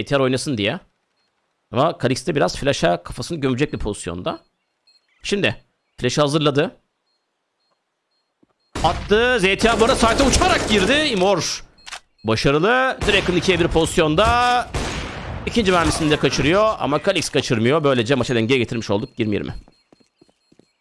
ATR oynasın diye. Ama Kalix de biraz flash'a kafasını gömecek bir pozisyonda. Şimdi flash'ı hazırladı. Attı. ZTA bu arada site'e uçarak girdi. Imor başarılı. Draken 2'ye 1 pozisyonda. İkinci mermisini de kaçırıyor ama Kalix kaçırmıyor. Böylece maça dengeye getirmiş olduk 20-20.